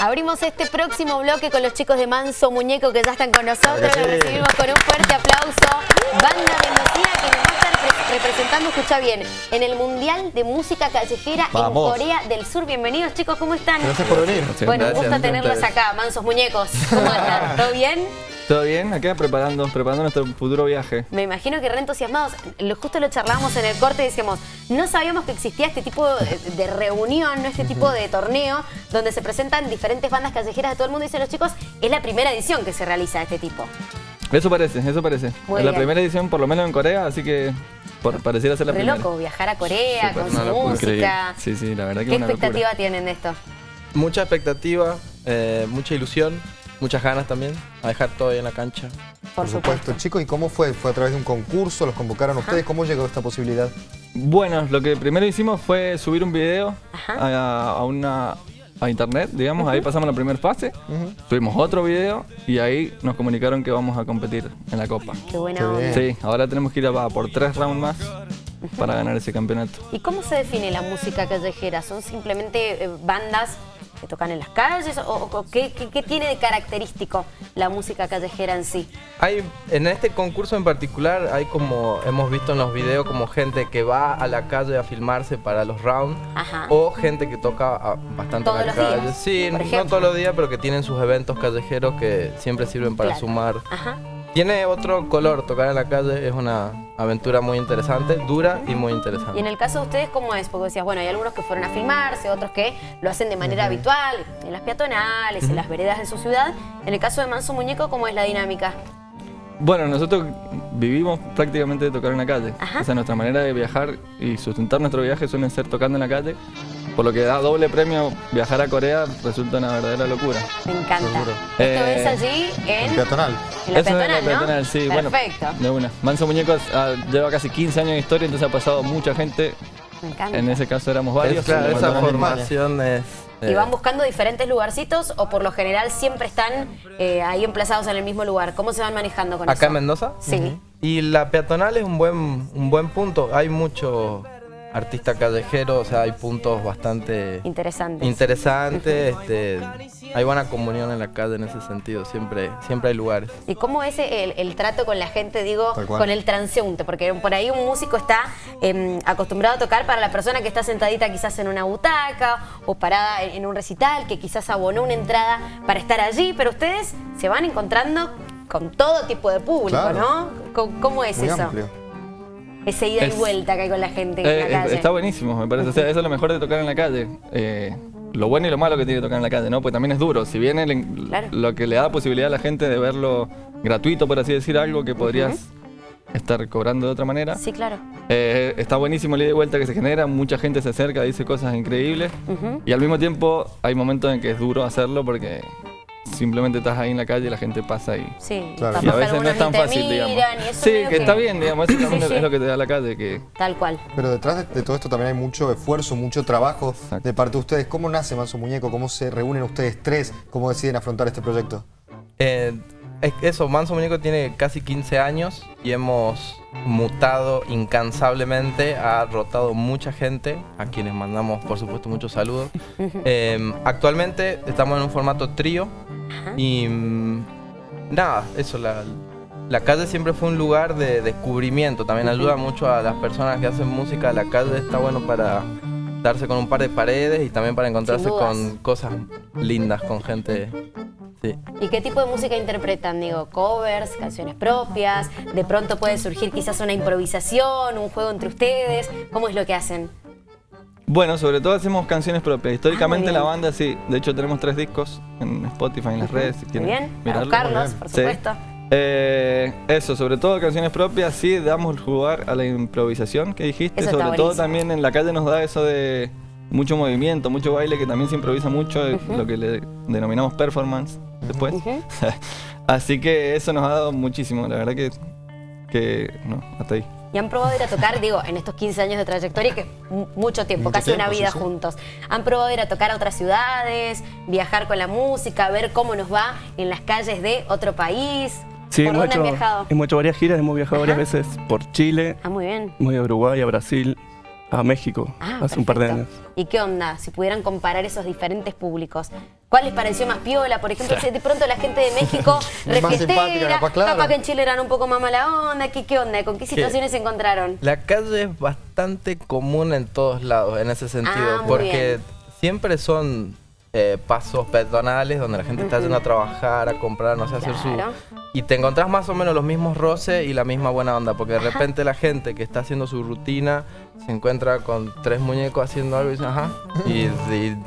Abrimos este próximo bloque con los chicos de Manso Muñeco que ya están con nosotros. Los recibimos con un fuerte aplauso. Banda mendocina que nos va a estar representando, escucha bien, en el Mundial de Música Callejera en Corea del Sur. Bienvenidos chicos, ¿cómo están? Gracias por venir. Bueno, un gusto tenerlos acá, Mansos Muñecos. ¿Cómo andan? ¿Todo bien? ¿Todo bien? Acá preparando, preparando nuestro futuro viaje. Me imagino que re entusiasmados. Justo lo charlábamos en el corte y decíamos, no sabíamos que existía este tipo de reunión, este tipo de torneo, donde se presentan diferentes bandas callejeras de todo el mundo. Y dicen los chicos, es la primera edición que se realiza de este tipo. Eso parece, eso parece. es la primera edición, por lo menos en Corea, así que pareciera ser la Re primera. loco, viajar a Corea con su música. Sí, sí, la verdad que ¿Qué expectativa tienen de esto? Mucha expectativa, eh, mucha ilusión muchas ganas también a dejar todo ahí en la cancha. Por, supuesto. Chicos, ¿y cómo fue? ¿Fue a través de un concurso? ¿Los convocaron ustedes? ¿Cómo llegó esta posibilidad? Bueno, lo que primero hicimos fue subir un video a, una a internet, digamos, ahí pasamos la primera fase, subimos otro video y ahí nos comunicaron que vamos a competir en la Copa. Qué bueno. Sí, ahora tenemos que ir a, por tres rounds más para ganar ese campeonato. ¿Y cómo se define la música callejera? ¿Son simplemente eh, bandas que tocan en las calles? ¿O, qué, tiene de característico la música callejera en sí? Hay, en este concurso en particular hay como, hemos visto en los videos, como gente que va a la calle a filmarse para los rounds o gente que toca bastante en la calle. sí, no todos los días, pero que tienen sus eventos callejeros que siempre sirven para sumar. Tiene otro color, tocar en la calle es una aventura muy interesante, dura y muy interesante. Y en el caso de ustedes, ¿cómo es? Porque decías, bueno, hay algunos que fueron a filmarse, otros que lo hacen de manera habitual, en las peatonales, en las veredas de su ciudad. En el caso de Manso Muñeco, ¿cómo es la dinámica? Bueno, nosotros vivimos prácticamente de tocar en la calle. O sea, nuestra manera de viajar y sustentar nuestro viaje suele ser tocando en la calle. Por lo que da doble premio viajar a Corea resulta una verdadera locura. Me encanta. Esto es eh, allí en... peatonal. La peatonal, es la peatonal, sí. Perfecto. de una. Manso Muñecos ah, lleva casi 15 años de historia, entonces ha pasado mucha gente. Me encanta. En ese caso éramos varios. claro, esa formación es... ¿Y van buscando diferentes lugarcitos o por lo general siempre están eh, ahí emplazados en el mismo lugar? ¿Cómo se van manejando con eso? ¿Acá en Mendoza? Sí. Y la peatonal es un buen, un buen punto. Hay mucho artista callejero, o sea, hay puntos bastante interesantes. Interesantes, este, hay buena comunión en la calle en ese sentido, siempre, siempre hay lugares. ¿Y cómo es el, trato con la gente, digo, con el transeúnte? Porque por ahí un músico está em, acostumbrado a tocar para la persona que está sentadita quizás en una butaca o parada en, un recital, que quizás abonó una entrada para estar allí, pero ustedes se van encontrando con todo tipo de público, ¿no? ¿Cómo, es eso? Ese ida y vuelta que hay con la gente en la eh, calle. Está buenísimo, me parece. O sea, eso es lo mejor de tocar en la calle. Eh, lo bueno y lo malo que tiene tocar en la calle, ¿no? Pues también es duro. Si viene lo que le da posibilidad a la gente de verlo gratuito, por así decir, algo que podrías estar cobrando de otra manera. Sí, claro. Eh, está buenísimo el ida y vuelta que se genera, mucha gente se acerca, dice cosas increíbles. Y al mismo tiempo hay momentos en que es duro hacerlo porque simplemente estás ahí en la calle y la gente pasa ahí. Sí, claro. y a veces no es tan fácil, digamos. sí, que, está bien, digamos, eso también es lo que te da la calle. Que... Tal cual. Pero detrás de, todo esto también hay mucho esfuerzo, mucho trabajo de parte de ustedes. ¿Cómo nace Manso Muñeco? ¿Cómo se reúnen ustedes tres? ¿Cómo deciden afrontar este proyecto? Eh, eso, Manso Muñeco tiene casi 15 años y hemos mutado incansablemente, ha rotado mucha gente, a quienes mandamos por supuesto muchos saludos. Em, actualmente estamos en un formato trío y nada, eso, la, la calle siempre fue un lugar de descubrimiento, también ayuda mucho a las personas que hacen música, la calle está bueno para darse con un par de paredes y también para encontrarse con cosas lindas, con gente ¿Y qué tipo de música interpretan? Digo, covers, canciones propias, de pronto puede surgir quizás una improvisación, un juego entre ustedes. ¿Cómo es lo que hacen? Bueno, sobre todo hacemos canciones propias. Históricamente ah, la banda, sí. De hecho, tenemos tres discos en Spotify, en las redes. Si muy bien, Carlos, por supuesto. Eh, eso, sobre todo canciones propias, sí, damos lugar a la improvisación que dijiste. sobre todo también en la calle nos da eso de mucho movimiento, mucho baile, que también se improvisa mucho, lo que le denominamos performance después. Así que eso nos ha dado muchísimo, la verdad que, que no, hasta ahí. Y han probado ir a tocar, digo, en estos 15 años de trayectoria, que mucho tiempo, casi una vida juntos. Han probado ir a tocar a otras ciudades, viajar con la música, ver cómo nos va en las calles de otro país. Sí, hemos hecho, hemos hecho varias giras, hemos viajado varias veces por Chile. Ah, muy bien. Muy a Uruguay, a Brasil, a México ah, hace un par de años. ¿Y qué onda? Si pudieran comparar esos diferentes públicos. ¿Cuál les pareció más piola? Por ejemplo, si de pronto la gente de México refiestera, capaz, que en Chile eran un poco más mala onda. ¿Qué, qué onda? ¿Con qué situaciones se encontraron? La calle es bastante común en todos lados, en ese sentido. Ah, porque siempre son eh, pasos peatonales donde la gente está yendo a trabajar, a comprar, no sé, hacer su... Y te encontrás más o menos los mismos roces y la misma buena onda, porque de repente la gente que está haciendo su rutina se encuentra con tres muñecos haciendo algo y dice, ajá, y,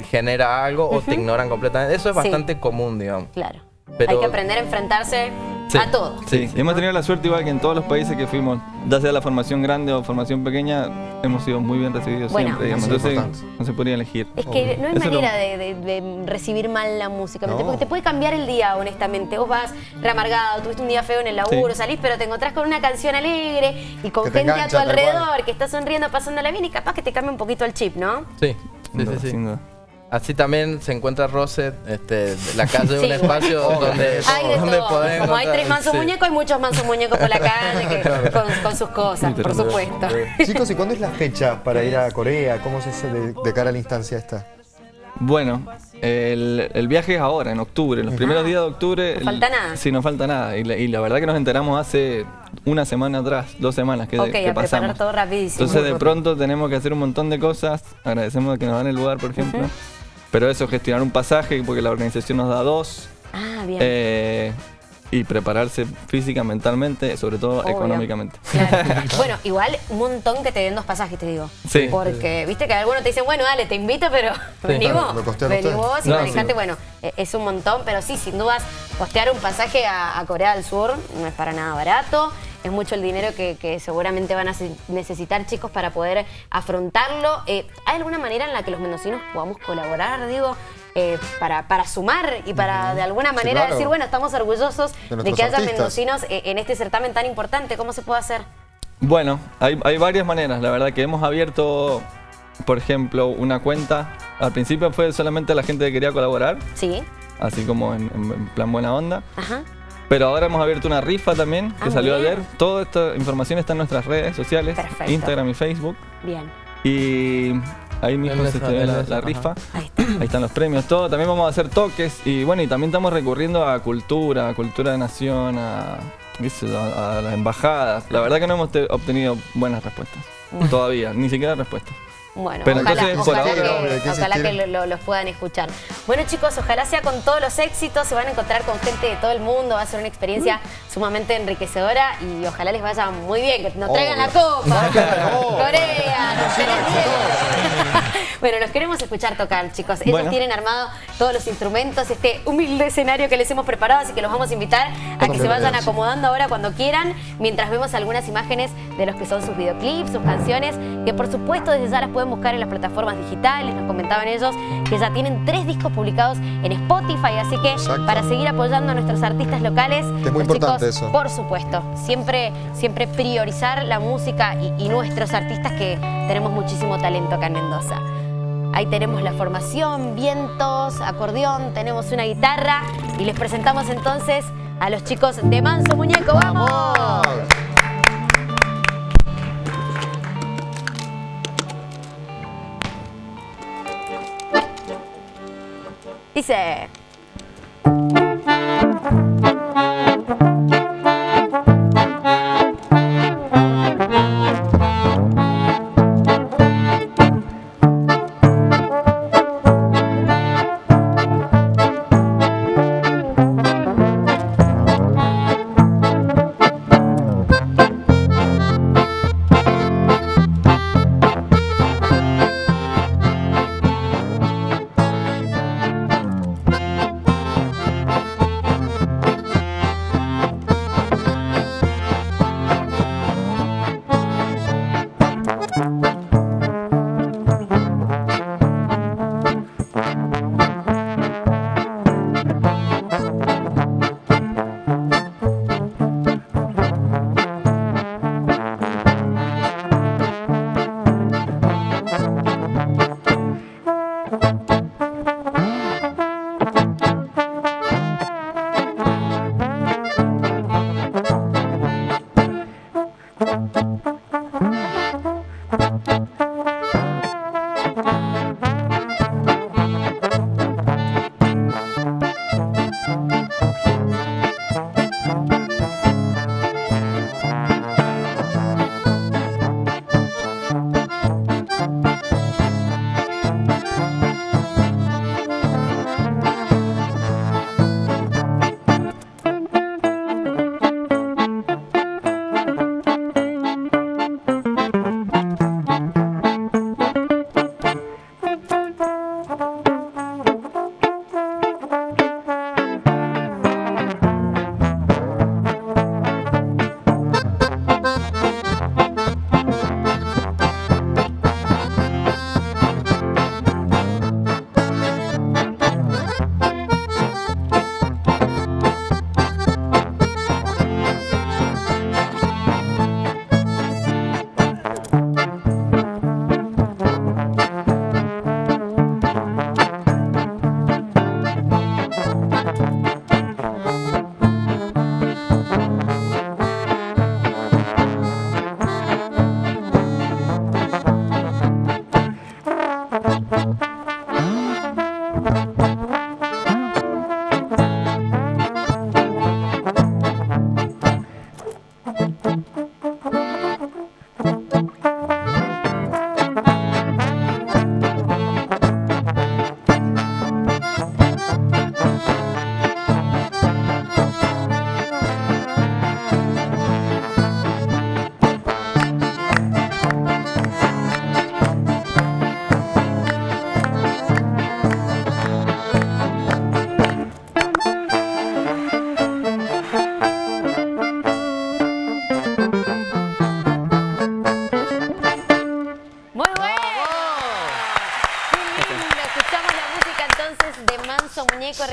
genera algo o te ignoran completamente. Eso es bastante común, digamos. Claro. Hay que aprender a enfrentarse a todo. Sí, hemos tenido la suerte igual que en todos los países que fuimos, ya sea la formación grande o formación pequeña, hemos sido muy bien recibidos siempre, digamos. Entonces no se podría elegir. Es que no hay manera de, recibir mal la música, porque te puede cambiar el día, honestamente. Vos vas reamargado, tuviste un día feo en el laburo, salís, pero te encontrás con una canción alegre y con gente a tu alrededor que está sonriendo, pasándola bien y capaz que te cambia un poquito el chip, ¿no? Sí, sí, sí. sí. Así también se encuentra Roset, este, la calle de un espacio donde, hay Como hay tres mansos muñecos, hay muchos mansos muñecos por la calle con, sus cosas, por supuesto. Chicos, ¿y cuándo es la fecha para ir a Corea? ¿Cómo se hace de, cara a la instancia esta? Bueno, el, viaje es ahora, en octubre, los primeros días de octubre. ¿No falta nada? Sí, no falta nada. Y la, verdad que nos enteramos hace una semana atrás, dos semanas que, okay, a preparar todo rapidísimo. Entonces de pronto tenemos que hacer un montón de cosas. Agradecemos que nos dan el lugar, por ejemplo. Pero eso, gestionar un pasaje, porque la organización nos da dos. Ah, bien. Eh, y prepararse física, mentalmente, sobre todo económicamente. bueno, igual un montón que te den dos pasajes, te digo. Sí. Porque, viste que algunos te dicen, bueno, dale, te invito, pero venimos, venimos y manejante, bueno, e, es un montón, pero sí, sin dudas, costear un pasaje a Corea del Sur no es para nada barato es mucho el dinero que, seguramente van a necesitar chicos para poder afrontarlo. Eh, ¿Hay alguna manera en la que los mendocinos podamos colaborar, digo, eh, para, para, sumar y para de alguna manera decir, bueno, estamos orgullosos de, que haya mendocinos eh, en este certamen tan importante? ¿Cómo se puede hacer? Bueno, hay, varias maneras. La verdad que hemos abierto, por ejemplo, una cuenta. Al principio fue solamente la gente que quería colaborar. Sí. Así como en, en plan buena onda. Ajá. Pero ahora hemos abierto una rifa también, que ah, salió ayer. Toda esta información está en nuestras redes sociales, Instagram y Facebook. Bien. Y ahí mismo se ve la, rifa. Ahí, están los premios, todo. También vamos a hacer toques. Y bueno, y también estamos recurriendo a cultura, a cultura de nación, a, a las embajadas. La verdad que no hemos obtenido buenas respuestas. Todavía, ni siquiera respuestas. Bueno, ojalá, que, los puedan escuchar. Bueno chicos, ojalá sea con todos los éxitos, se van a encontrar con gente de todo el mundo, va a ser una experiencia mm. sumamente enriquecedora y ojalá les vaya muy bien, que nos traigan la copa. Corea, Bueno, los queremos escuchar tocar, chicos. Ellos tienen armado todos los instrumentos, este humilde escenario que les hemos preparado, así que los vamos a invitar a que se vayan acomodando ahora cuando quieran, mientras vemos algunas imágenes de los que son sus videoclips, sus canciones, que por supuesto desde ya las pueden buscar en las plataformas digitales, nos comentaban ellos que ya tienen tres discos publicados en Spotify, así que para seguir apoyando a nuestros artistas locales, es muy importante eso. por supuesto, siempre, siempre priorizar la música y nuestros artistas que tenemos muchísimo talento acá en Mendoza. Ahí tenemos la formación, vientos, acordeón, tenemos una guitarra y les presentamos entonces a los chicos de Manso Muñeco. ¡Vamos! Dice...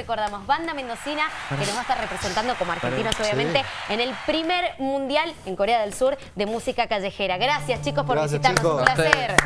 recordamos, banda mendocina que nos va a estar representando como argentinos obviamente en el primer mundial en Corea del Sur de música callejera. Gracias chicos por visitarnos, un placer.